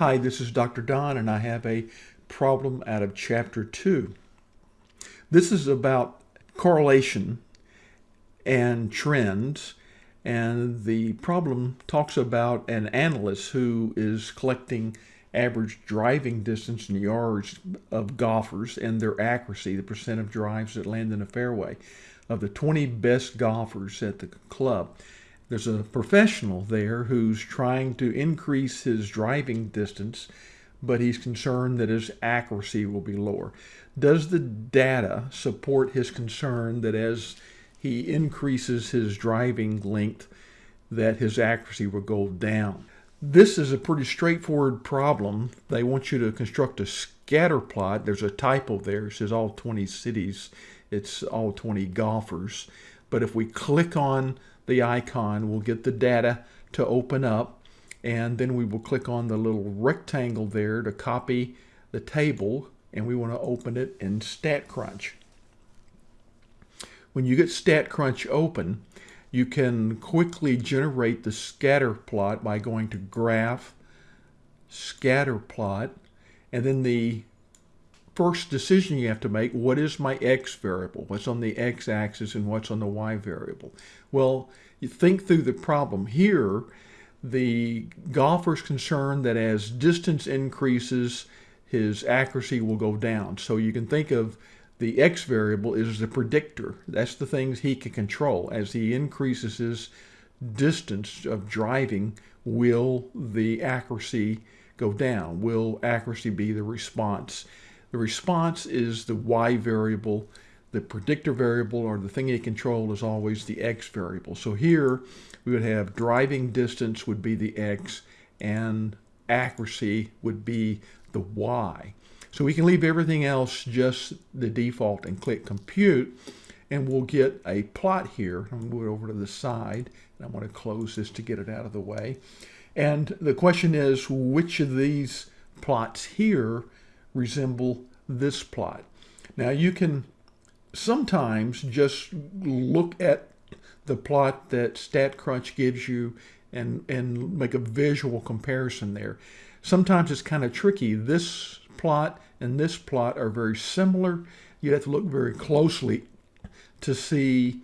Hi, this is Dr. Don, and I have a problem out of Chapter 2. This is about correlation and trends, and the problem talks about an analyst who is collecting average driving distance in yards of golfers and their accuracy, the percent of drives that land in a fairway, of the 20 best golfers at the club. There's a professional there who's trying to increase his driving distance, but he's concerned that his accuracy will be lower. Does the data support his concern that as he increases his driving length, that his accuracy will go down? This is a pretty straightforward problem. They want you to construct a scatter plot. There's a typo there. It says all 20 cities. It's all 20 golfers. But if we click on the icon, we'll get the data to open up. And then we will click on the little rectangle there to copy the table. And we want to open it in StatCrunch. When you get StatCrunch open, you can quickly generate the scatter plot by going to graph, scatter plot, and then the first decision you have to make, what is my x variable? What's on the x-axis and what's on the y variable? Well, you think through the problem. Here, the golfer's concerned that as distance increases, his accuracy will go down. So you can think of the x variable is the predictor. That's the things he can control. As he increases his distance of driving, will the accuracy go down? Will accuracy be the response? The response is the y variable. The predictor variable or the thing you control is always the x variable. So here we would have driving distance would be the x and accuracy would be the y. So we can leave everything else just the default and click compute and we'll get a plot here. I'm going to move it over to the side and I want to close this to get it out of the way. And the question is which of these plots here resemble this plot? Now you can sometimes just look at the plot that StatCrunch gives you and, and make a visual comparison there. Sometimes it's kind of tricky. This plot and this plot are very similar. You have to look very closely to see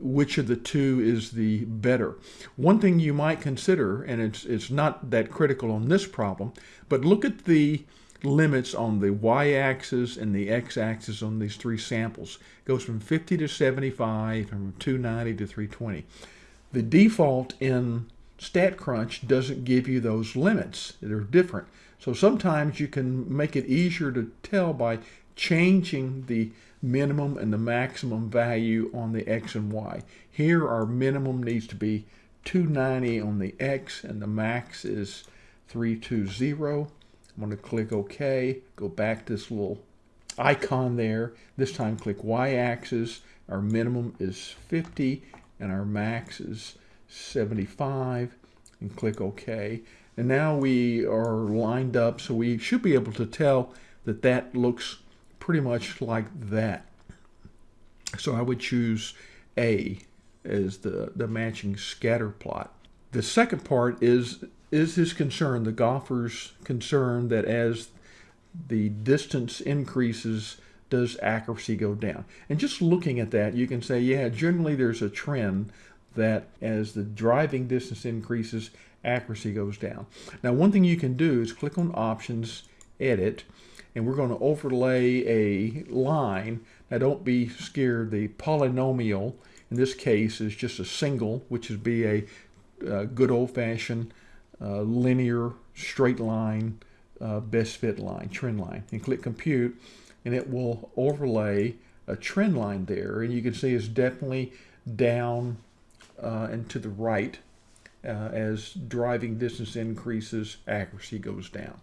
which of the two is the better. One thing you might consider, and it's, it's not that critical on this problem, but look at the limits on the y-axis and the x-axis on these three samples. It goes from 50 to 75, from 290 to 320. The default in StatCrunch doesn't give you those limits. They're different. So sometimes you can make it easier to tell by changing the minimum and the maximum value on the x and y. Here our minimum needs to be 290 on the x and the max is 320. I'm going to click OK, go back to this little icon there. This time click y-axis. Our minimum is 50 and our max is 75 and click OK. And now we are lined up so we should be able to tell that that looks pretty much like that. So I would choose A as the, the matching scatter plot. The second part is is his concern, the golfer's concern that as the distance increases, does accuracy go down? And just looking at that, you can say, yeah, generally there's a trend that as the driving distance increases, accuracy goes down. Now, one thing you can do is click on Options, Edit, and we're going to overlay a line. Now, don't be scared. The polynomial, in this case, is just a single, which would be a, a good old-fashioned uh, linear straight line uh, best fit line, trend line. And click Compute, and it will overlay a trend line there. And you can see it's definitely down uh, and to the right uh, as driving distance increases, accuracy goes down.